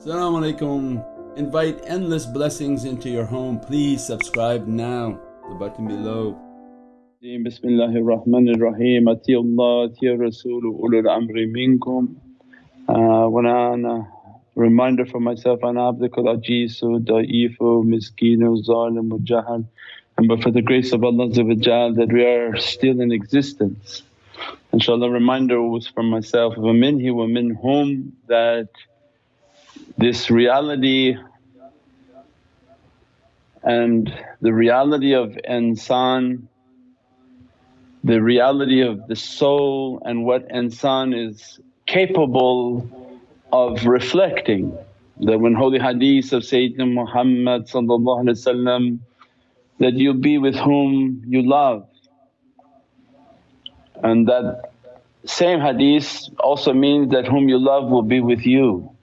Assalamu alaikum. Invite endless blessings into your home. Please subscribe now, the button below. Bismillahir Rahmanir Rahim. Atiyullah, Atiya Rasul, ulul amri minkum. Uh, when a reminder for myself, ana abdukal ajizu, da'ifu, miskinu, zalimu, jahal. And but for the grace of Allah that we are still in existence. InshaAllah reminder was for myself of a minhi wa minhum that this reality and the reality of insan, the reality of the soul and what insan is capable of reflecting. That when holy hadith of Sayyidina Muhammad that you'll be with whom you love. And that same hadith also means that whom you love will be with you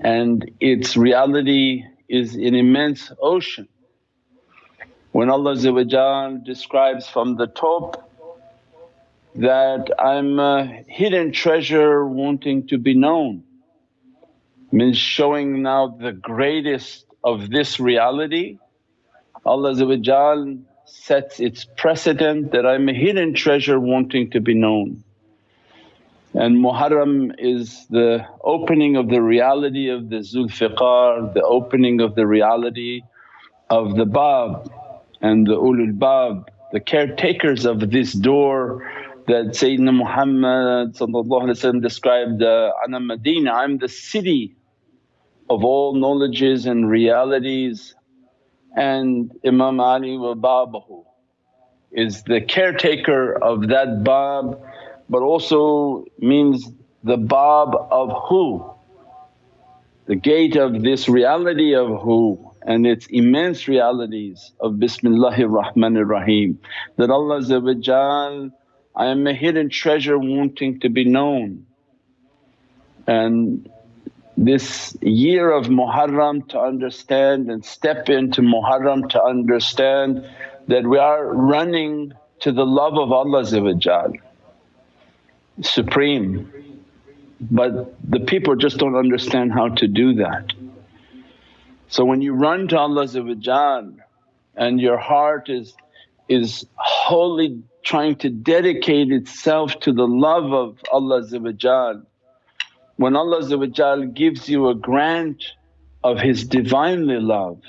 and its reality is an immense ocean. When Allah describes from the top that, I'm a hidden treasure wanting to be known, means showing now the greatest of this reality. Allah sets its precedent that, I'm a hidden treasure wanting to be known. And Muharram is the opening of the reality of the Zulfiqar, the opening of the reality of the Bab and the Ulul Bab, the caretakers of this door that Sayyidina Muhammad described, uh, Ana Madina, I'm the city of all knowledges and realities and Imam Ali wa Babahu is the caretaker of that Bab but also means the bab of who, the gate of this reality of who and its immense realities of Bismillahir Rahmanir Rahim. That Allah I am a hidden treasure wanting to be known. And this year of Muharram to understand and step into Muharram to understand that we are running to the love of Allah supreme but the people just don't understand how to do that. So when you run to Allah and your heart is, is wholly trying to dedicate itself to the love of Allah when Allah gives you a grant of His Divinely love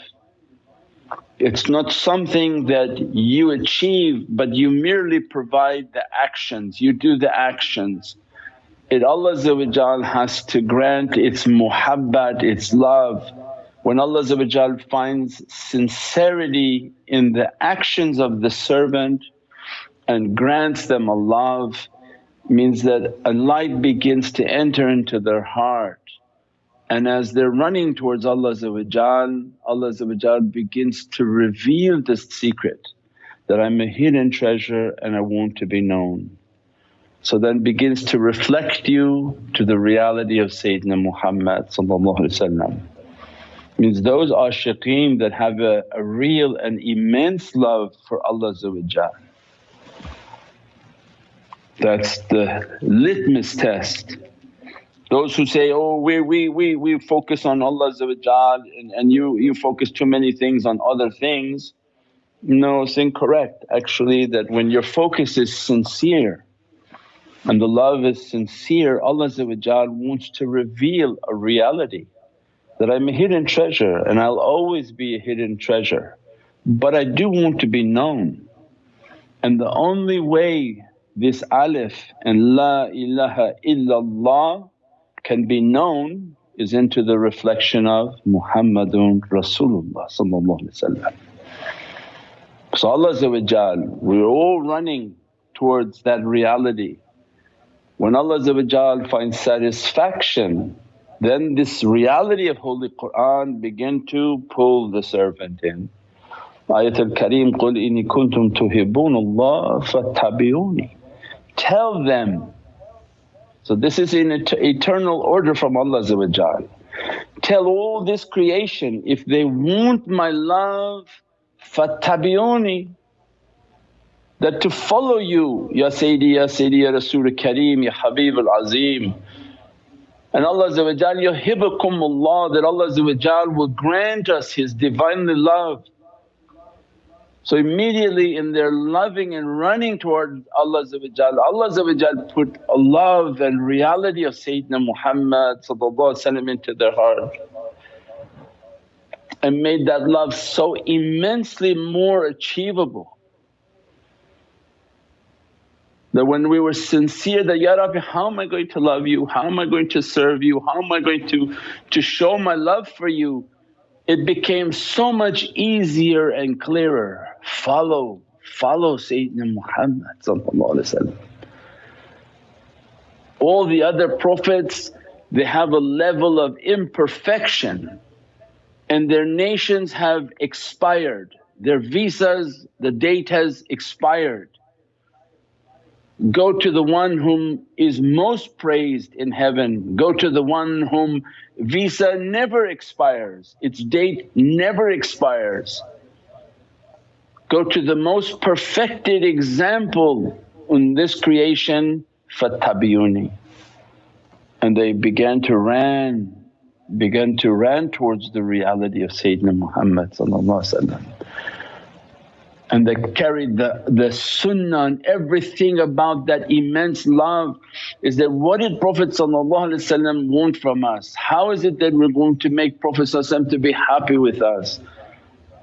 it's not something that you achieve but you merely provide the actions, you do the actions. It Allah has to grant its muhabbat, its love. When Allah finds sincerity in the actions of the servant and grants them a love means that a light begins to enter into their heart and as they're running towards Allah Allah begins to reveal this secret that I'm a hidden treasure and I want to be known. So then begins to reflect you to the reality of Sayyidina Muhammad means those ashiqeen that have a, a real and immense love for Allah That's the litmus test those who say, oh we, we, we, we focus on Allah and, and you, you focus too many things on other things. No, it's incorrect actually that when your focus is sincere and the love is sincere, Allah wants to reveal a reality that I'm a hidden treasure and I'll always be a hidden treasure. But I do want to be known and the only way this alif and La ilaha illallah can be known is into the reflection of Muhammadun Rasulullah So Allah we're all running towards that reality. When Allah finds satisfaction then this reality of Holy Qur'an begin to pull the servant in. Ayatul Kareem, قُلْ إِنِ كُنْتُمْ تُحِبُّونَ اللَّهَ فَاتَّبِعُونِ Tell them so this is in eternal order from Allah Tell all this creation, if they want my love fattabi'uni that to follow you, Ya Sayyidi, Ya Sayyidi, Ya Rasul Kareem, Ya Habib al Azim. And Allah yuhibbukumullah that Allah will grant us His Divinely love. So immediately in their loving and running toward Allah Allah put a love and reality of Sayyidina Muhammad into their heart and made that love so immensely more achievable. That when we were sincere that, Ya Rabbi how am I going to love you, how am I going to serve you, how am I going to, to show my love for you it became so much easier and clearer. Follow, follow Sayyidina Muhammad All the other Prophets they have a level of imperfection and their nations have expired, their visas, the date has expired. Go to the one whom is most praised in heaven, go to the one whom visa never expires, its date never expires. Go to the most perfected example in this creation, fattabi'uni. And they began to run, began to run towards the reality of Sayyidina Muhammad and they carried the, the sunnah and everything about that immense love is that what did Prophet want from us? How is it that we're going to make Prophet to be happy with us?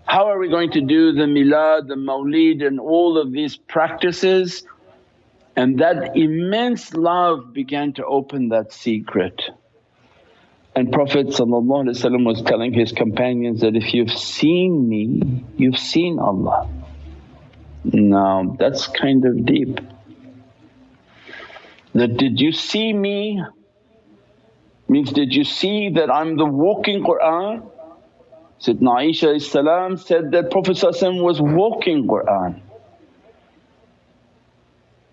How are we going to do the milad, the mawlid and all of these practices? And that immense love began to open that secret. And Prophet was telling his companions that, if you've seen me, you've seen Allah. Now that's kind of deep. That, did you see me? Means, did you see that I'm the walking Qur'an? Sayyidina Aisha said that Prophet was walking Qur'an.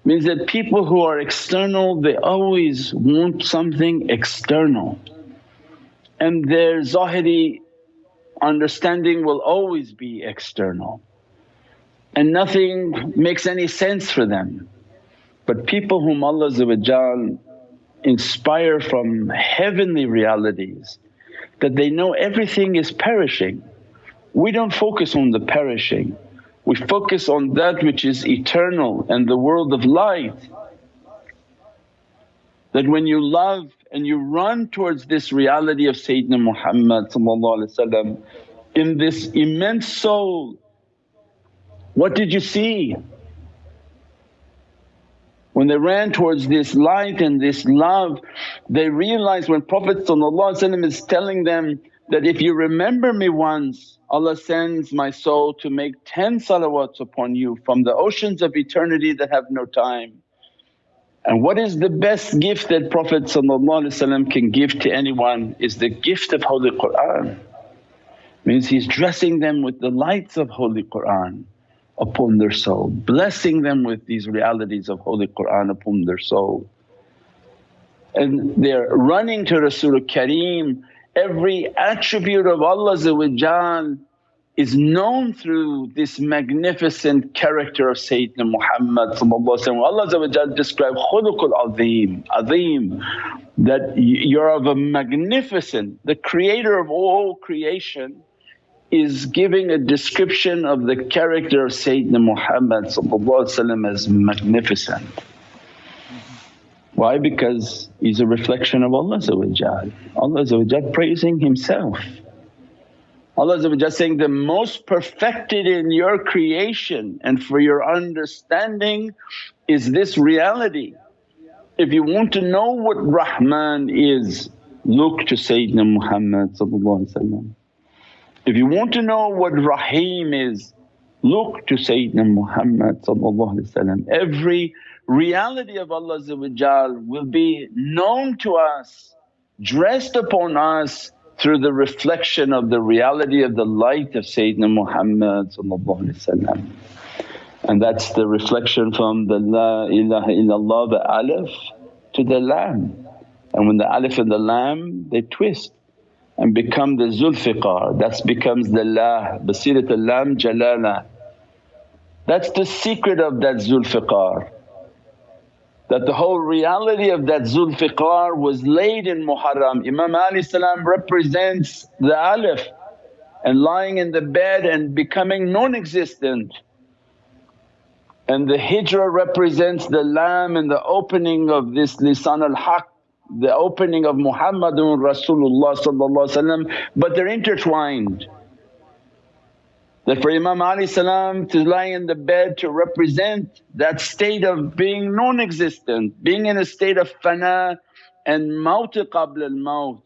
Means that people who are external they always want something external and their zahiri understanding will always be external and nothing makes any sense for them. But people whom Allah inspire from heavenly realities that they know everything is perishing. We don't focus on the perishing, we focus on that which is eternal and the world of light. That when you love and you run towards this reality of Sayyidina Muhammad in this immense soul what did you see? When they ran towards this light and this love, they realized when Prophet is telling them that, if you remember me once, Allah sends my soul to make 10 salawats upon you from the oceans of eternity that have no time. And what is the best gift that Prophet can give to anyone is the gift of Holy Qur'an. Means he's dressing them with the lights of Holy Qur'an upon their soul, blessing them with these realities of Holy Qur'an upon their soul. And they're running to Rasul Kareem, every attribute of Allah is known through this magnificent character of Sayyidina Muhammad Allah described khuluqul azim, azim that you're of a magnificent, the creator of all creation is giving a description of the character of Sayyidina Muhammad as magnificent. Why? Because he's a reflection of Allah Allah praising Himself. Allah saying, the most perfected in your creation and for your understanding is this reality. If you want to know what Rahman is, look to Sayyidina Muhammad if you want to know what Rahim is, look to Sayyidina Muhammad Every reality of Allah will be known to us, dressed upon us through the reflection of the reality of the light of Sayyidina Muhammad and that's the reflection from the La ilaha illallah, the alif to the lam. And when the alif and the lam they twist and become the Zulfiqar, that becomes the La, Basirat al-Lam Jalala. That's the secret of that Zulfiqar. that the whole reality of that Zulfiqar was laid in Muharram. Imam Ali salam represents the alif and lying in the bed and becoming non-existent. And the hijrah represents the lam and the opening of this lisan al-haq, the opening of Muhammadun Rasulullah but they're intertwined. That for Imam Ali to lie in the bed to represent that state of being non-existent, being in a state of fana and maut qabla al-maut.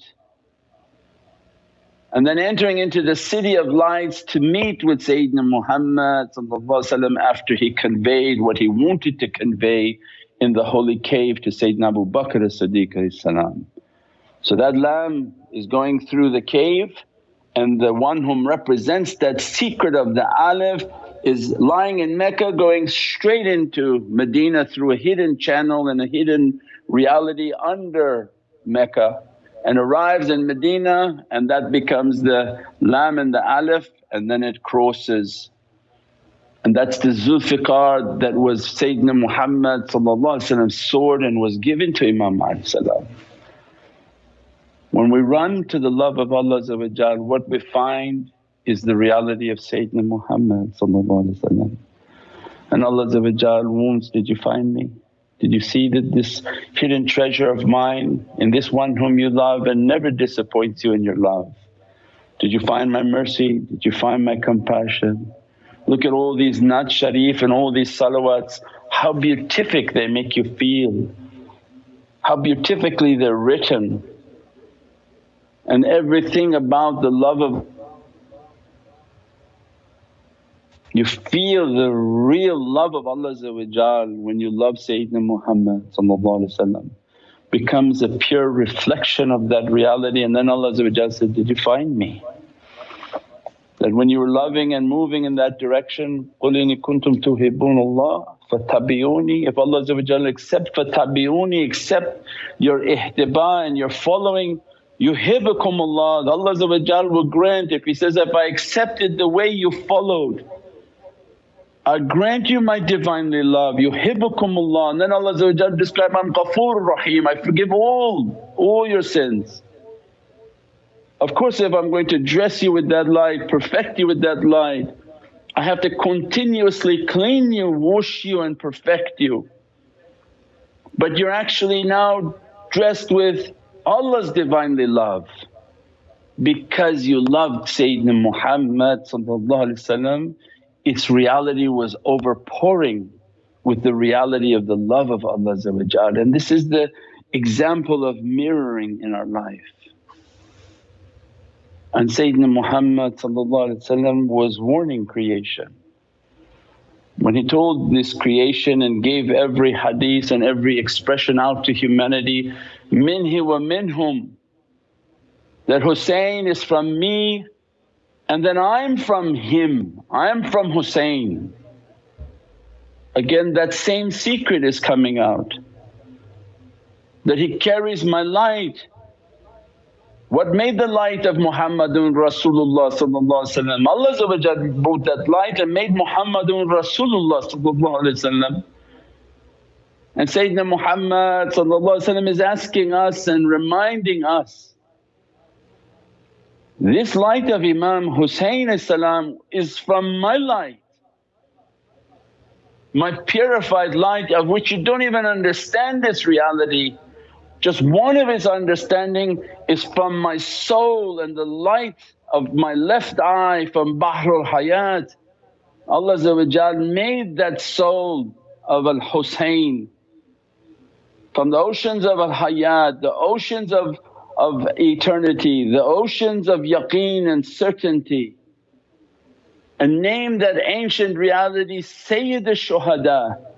And then entering into the city of lights to meet with Sayyidina Muhammad after he conveyed what he wanted to convey in the holy cave to Sayyidina Abu Bakr as-Siddiq So that lamb is going through the cave and the one whom represents that secret of the alif is lying in Mecca going straight into Medina through a hidden channel and a hidden reality under Mecca and arrives in Medina and that becomes the lamb and the alif and then it crosses. And that's the Zulfiqar that was Sayyidina Muhammad sword and was given to Imam salam. When we run to the love of Allah what we find is the reality of Sayyidina Muhammad and Allah wounds, did you find me? Did you see that this hidden treasure of mine in this one whom you love and never disappoints you in your love? Did you find my mercy? Did you find my compassion? Look at all these Naat Sharif and all these salawats, how beatific they make you feel, how beatifically they're written. And everything about the love of you feel the real love of Allah when you love Sayyidina Muhammad becomes a pure reflection of that reality. And then Allah said, did you find me? That when you were loving and moving in that direction, قُلْ إِنِ كُنْتُمْ تُحِبُّونَ اللَّهَ فَتَّبِعُونِي If Allah accept فَتَّبِعُونِي accept your ihtiba and your following Yuhibbukumullah, Allah will grant if He says, if I accepted the way you followed I grant you my Divinely love, yuhibbukumullah and then Allah describe, I'm Ghafoor Rahim, I forgive all, all your sins. Of course if I'm going to dress you with that light, perfect you with that light, I have to continuously clean you, wash you and perfect you. But you're actually now dressed with Allah's Divinely love because you loved Sayyidina Muhammad its reality was overpouring with the reality of the love of Allah and this is the example of mirroring in our life. And Sayyidina Muhammad was warning creation. When he told this creation and gave every hadith and every expression out to humanity, minhi wa minhum that Hussein is from me and then I'm from him, I'm from Hussein. Again that same secret is coming out that he carries my light. What made the light of Muhammadun Rasulullah Allah brought that light and made Muhammadun Rasulullah and Sayyidina Muhammad is asking us and reminding us this light of Imam Husayn is from my light, my purified light of which you don't even understand this reality. Just one of his understanding is from my soul and the light of my left eye from Bahrul Hayat. Allah made that soul of Al Husayn from the oceans of Al Hayat, the oceans of of eternity, the oceans of yaqeen and certainty. And name that ancient reality Sayyid al-Shuhada.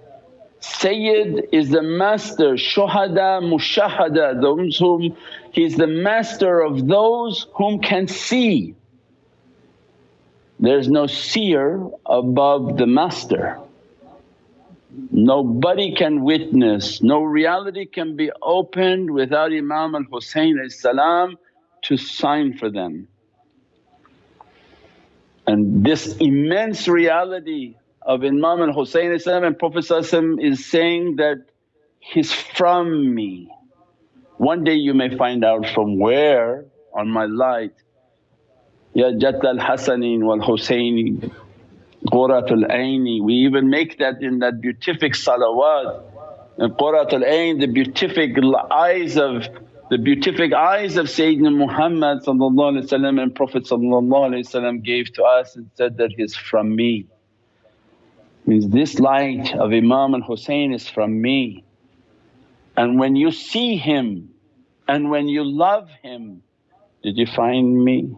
Sayyid is the master, Shuhada, Mushahada, those whom he's the master of those whom can see. There's no seer above the master. Nobody can witness, no reality can be opened without Imam al-Husayn to sign for them. And this immense reality of Imam al Hussein and Prophet is saying that He's from me. One day you may find out from where on my light, Ya Jadd al-Hasanin wal-Husaini, Quratul Aini. We even make that in that beatific salawat. And Quratul Ain, the beatific eyes of the beatific eyes of Sayyidina Muhammad and Prophet gave to us and said that he's from me. Means this light of Imam al Hussein is from me. And when you see him and when you love him, did you find me?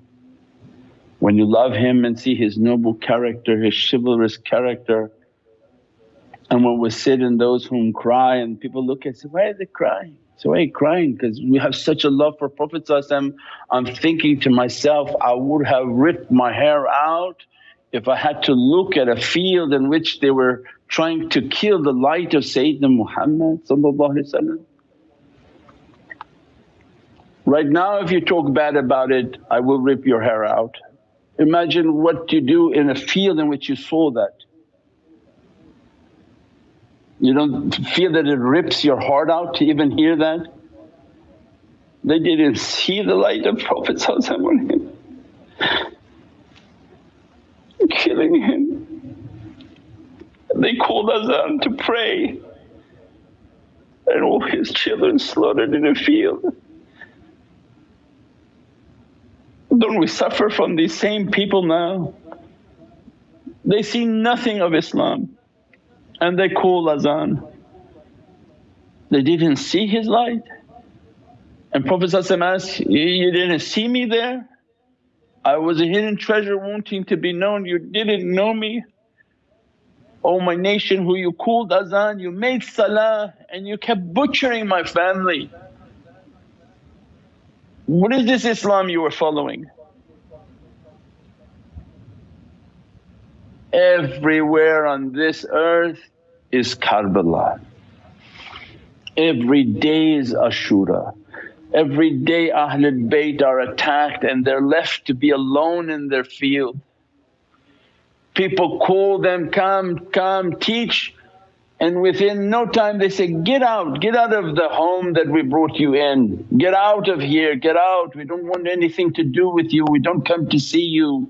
When you love him and see his noble character, his chivalrous character, and when we sit in those whom cry and people look and say, why are they crying? So why are you crying? Because we have such a love for Prophet I'm thinking to myself, I would have ripped my hair out if I had to look at a field in which they were trying to kill the light of Sayyidina Muhammad Right now if you talk bad about it, I will rip your hair out. Imagine what you do in a field in which you saw that. You don't feel that it rips your heart out to even hear that? They didn't see the light of Prophet killing him. They called Azan to pray and all his children slaughtered in a field. Don't we suffer from these same people now? They see nothing of Islam and they call Azan. They didn't see his light. And Prophet asked, you didn't see me there? I was a hidden treasure wanting to be known, you didn't know me. O oh my nation who you called azan, you made salah and you kept butchering my family. What is this Islam you were following? Everywhere on this earth is Karbala. Every day is Ashura. Every day Ahlul Bayt are attacked and they're left to be alone in their field. People call them, come, come, teach and within no time they say, get out, get out of the home that we brought you in, get out of here, get out, we don't want anything to do with you, we don't come to see you.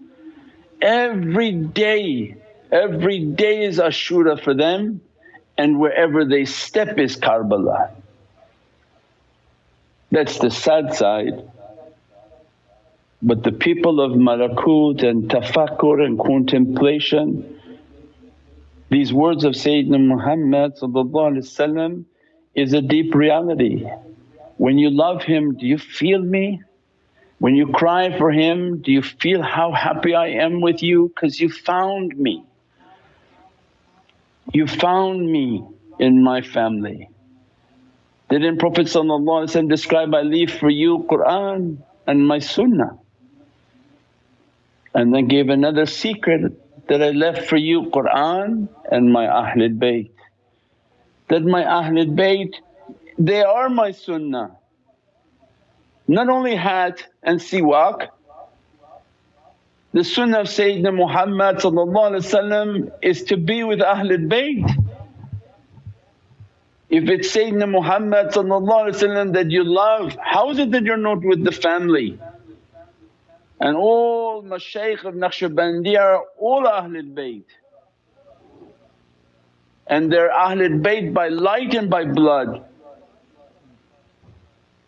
Every day, every day is Ashura for them and wherever they step is Karbala. That's the sad side. But the people of malakut and tafakkur and contemplation, these words of Sayyidina Muhammad is a deep reality. When you love him, do you feel me? When you cry for him, do you feel how happy I am with you? Because you found me. You found me in my family. Didn't Prophet describe, I leave for you Qur'an and my sunnah and then gave another secret that I left for you Qur'an and my Ahlul Bayt. That my Ahlul Bayt they are my sunnah. Not only hat and siwak, the sunnah of Sayyidina Muhammad is to be with Ahlul Bayt. If it's Sayyidina Muhammad that you love, how is it that you're not with the family? And all mashaykh of Naqshbandi are all Ahlul Bayt and they're Ahlul Bayt by light and by blood.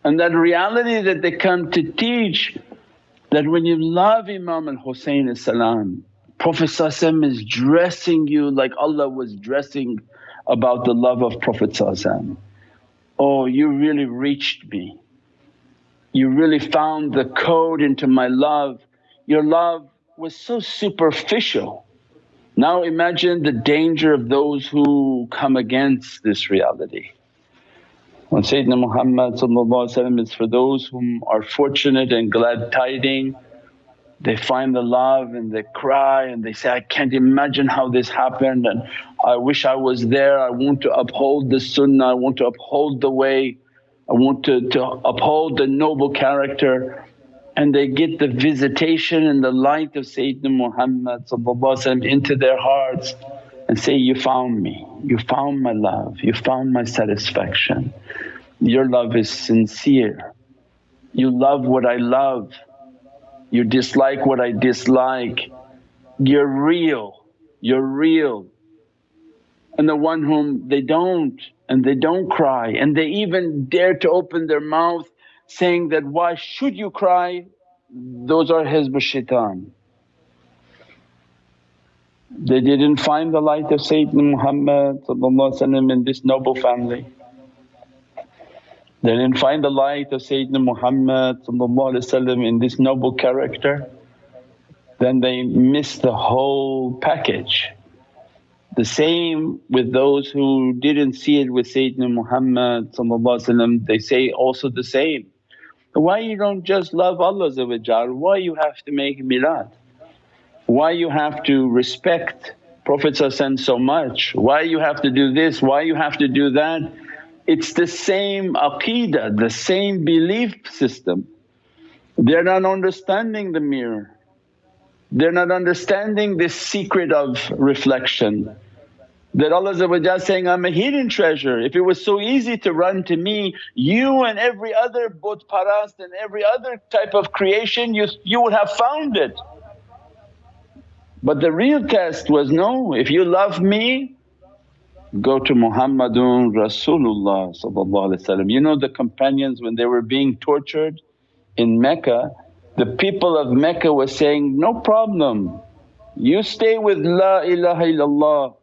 And that reality that they come to teach that when you love Imam al Husayn Prophet is dressing you like Allah was dressing about the love of Prophet Oh you really reached me, you really found the code into my love. Your love was so superficial. Now imagine the danger of those who come against this reality. When Sayyidina Muhammad is for those whom are fortunate and glad tiding they find the love and they cry and they say, I can't imagine how this happened and I wish I was there, I want to uphold the sunnah, I want to uphold the way, I want to, to uphold the noble character. And they get the visitation and the light of Sayyidina Muhammad into their hearts and say, You found me, you found my love, you found my satisfaction. Your love is sincere, you love what I love, you dislike what I dislike. You're real, you're real. And the one whom they don't and they don't cry and they even dare to open their mouth saying that, why should you cry? Those are Hizb shaitan. They didn't find the light of Sayyidina Muhammad in this noble family. They didn't find the light of Sayyidina Muhammad in this noble character, then they miss the whole package. The same with those who didn't see it with Sayyidina Muhammad they say also the same. Why you don't just love Allah why you have to make milad? Why you have to respect Prophet so much? Why you have to do this? Why you have to do that? It's the same aqeedah, the same belief system. They're not understanding the mirror, they're not understanding this secret of reflection that Allah saying, I'm a hidden treasure. If it was so easy to run to me, you and every other but parast and every other type of creation you, you would have found it. But the real test was no, if you love me go to Muhammadun Rasulullah You know the companions when they were being tortured in Mecca, the people of Mecca were saying, no problem, you stay with La ilaha illallah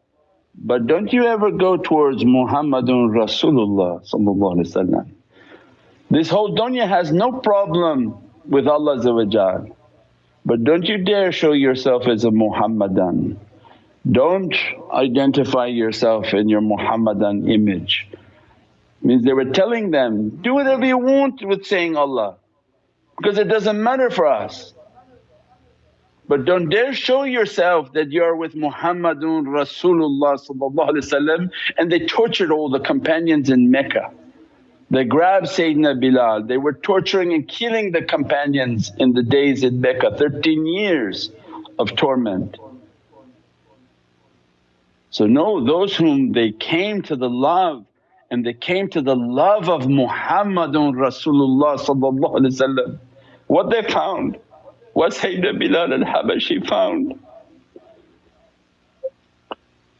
but don't you ever go towards Muhammadun Rasulullah This whole dunya has no problem with Allah but don't you dare show yourself as a Muhammadan. Don't identify yourself in your Muhammadan image. Means they were telling them, do whatever you want with saying Allah because it doesn't matter for us. But don't dare show yourself that you're with Muhammadun Rasulullah and they tortured all the companions in Mecca. They grabbed Sayyidina Bilal, they were torturing and killing the companions in the days in Mecca, 13 years of torment. So no, those whom they came to the love and they came to the love of Muhammadun Rasulullah what they found what Sayyidina Bilal al-Habashi found.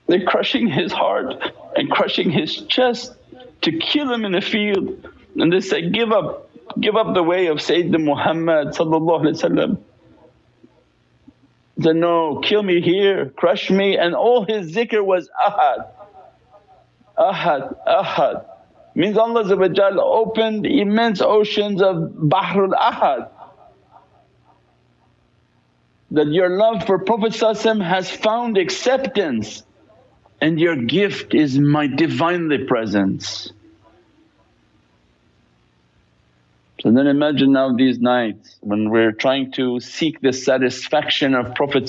They're crushing his heart and crushing his chest to kill him in the field. And they say, give up, give up the way of Sayyidina Muhammad He said, no kill me here, crush me and all his zikr was ahad, ahad, ahad. Means Allah opened immense oceans of Bahrul Ahad that your love for Prophet has found acceptance and your gift is my Divinely presence. So then imagine now these nights when we're trying to seek the satisfaction of Prophet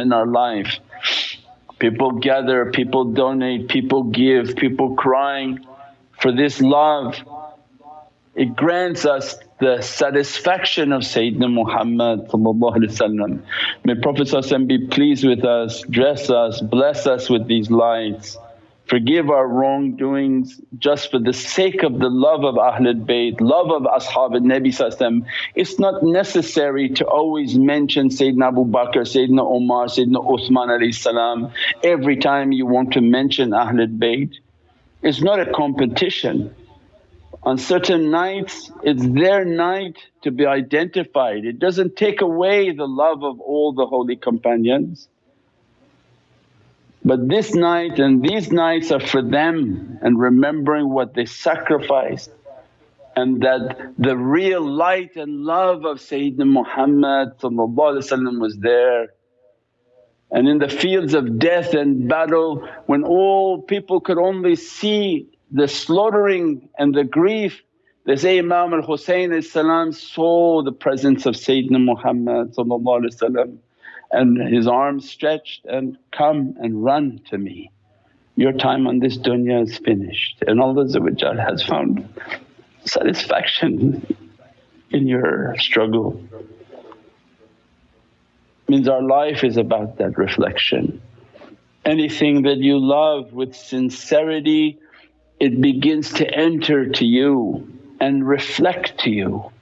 in our life. People gather, people donate, people give, people crying for this love. It grants us the satisfaction of Sayyidina Muhammad May Prophet be pleased with us, dress us, bless us with these lights. Forgive our wrongdoings just for the sake of the love of Ahlul Bayt, love of Ashab al Nabi. It's not necessary to always mention Sayyidina Abu Bakr, Sayyidina Umar, Sayyidina Uthman salam every time you want to mention Ahlul Bayt. It's not a competition on certain nights it's their night to be identified. It doesn't take away the love of all the holy companions. But this night and these nights are for them and remembering what they sacrificed and that the real light and love of Sayyidina Muhammad was there. And in the fields of death and battle when all people could only see the slaughtering and the grief they say Imam al-Husayn saw the presence of Sayyidina Muhammad and his arms stretched and, come and run to me. Your time on this dunya is finished and Allah has found satisfaction in your struggle. Means our life is about that reflection Anything that you love with sincerity it begins to enter to you and reflect to you.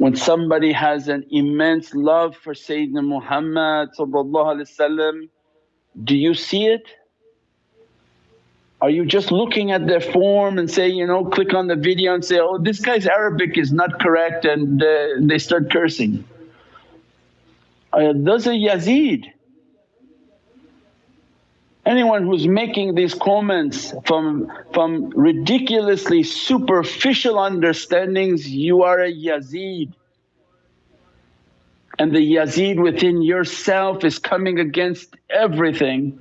When somebody has an immense love for Sayyidina Muhammad do you see it? Are you just looking at their form and say, you know, click on the video and say, oh this guy's Arabic is not correct and uh, they start cursing. Uh, those are Yazid. Anyone who's making these comments from, from ridiculously superficial understandings, you are a Yazid. And the Yazid within yourself is coming against everything.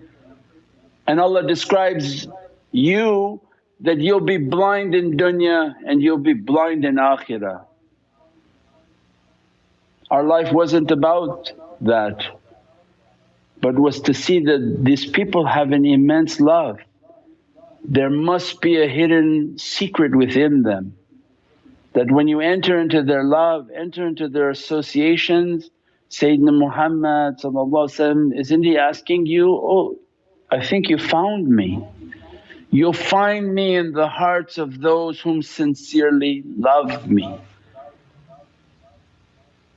And Allah describes you that you'll be blind in dunya and you'll be blind in akhirah. Our life wasn't about that but was to see that these people have an immense love. There must be a hidden secret within them that when you enter into their love, enter into their associations, Sayyidina Muhammad isn't he asking you, oh I think you found me. You'll find me in the hearts of those whom sincerely love me.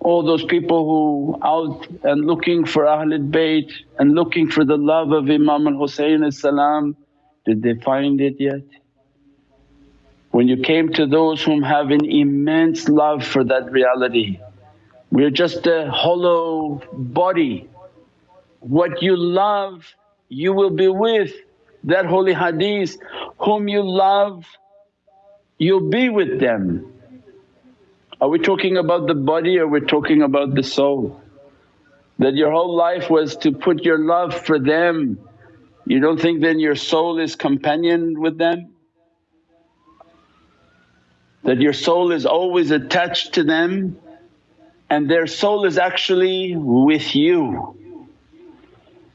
All those people who out and looking for Ahlul Bayt and looking for the love of Imam al-Husayn salam, did they find it yet? When you came to those whom have an immense love for that reality, we're just a hollow body. What you love you will be with. That holy hadith, whom you love you'll be with them. Are we talking about the body or we're talking about the soul? That your whole life was to put your love for them. You don't think then your soul is companion with them? That your soul is always attached to them and their soul is actually with you.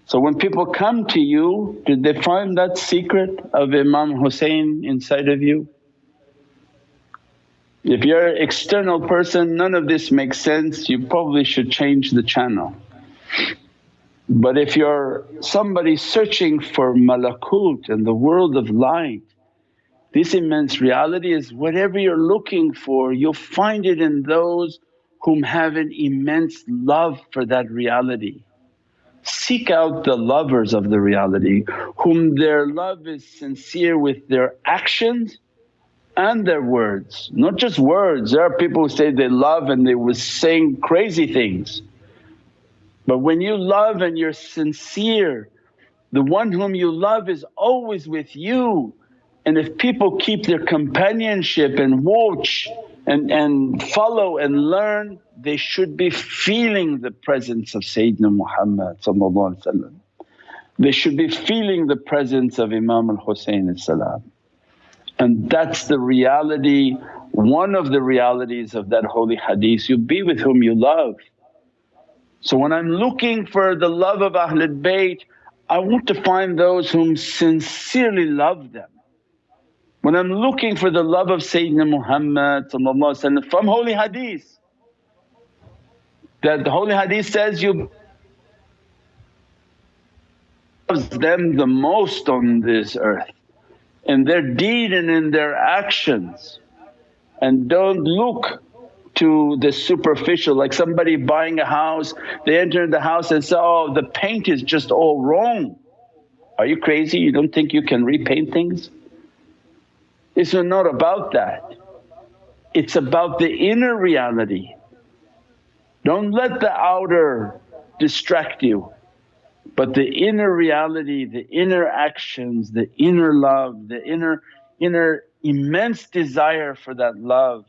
So when people come to you, did they find that secret of Imam Hussein inside of you? If you're an external person none of this makes sense, you probably should change the channel. But if you're somebody searching for malakut and the world of light, this immense reality is whatever you're looking for you'll find it in those whom have an immense love for that reality. Seek out the lovers of the reality whom their love is sincere with their actions and their words, not just words. There are people who say they love and they were saying crazy things. But when you love and you're sincere, the one whom you love is always with you. And if people keep their companionship and watch and, and follow and learn, they should be feeling the presence of Sayyidina Muhammad They should be feeling the presence of Imam al-Husayn salam. And that's the reality, one of the realities of that holy hadith, you be with whom you love. So when I'm looking for the love of Ahlul Bayt, I want to find those whom sincerely love them. When I'm looking for the love of Sayyidina Muhammad from holy hadith, that the holy hadith says you loves them the most on this earth in their deed and in their actions and don't look to the superficial like somebody buying a house they enter the house and say, oh the paint is just all wrong. Are you crazy? You don't think you can repaint things? It's not about that. It's about the inner reality. Don't let the outer distract you. But the inner reality, the inner actions, the inner love, the inner, inner immense desire for that love.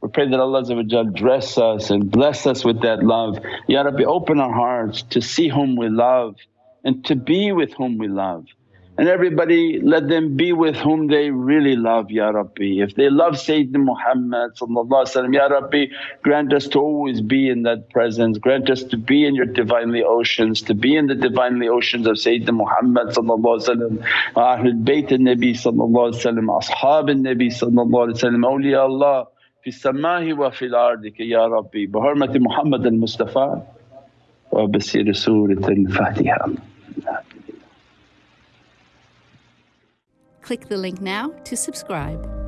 We pray that Allah dress us and bless us with that love. Ya Rabbi open our hearts to see whom we love and to be with whom we love and everybody let them be with whom they really love Ya Rabbi. If they love Sayyidina Muhammad Ya Rabbi grant us to always be in that presence, grant us to be in your Divinely oceans, to be in the Divinely oceans of Sayyidina Muhammad Ahlul Bayt al-Nabi Ashab al-Nabi awliya Allah fi samahi wa fil ardika Ya Rabbi bi hurmati Muhammad al-Mustafa wa bi Surat al-Fatiha. Click the link now to subscribe.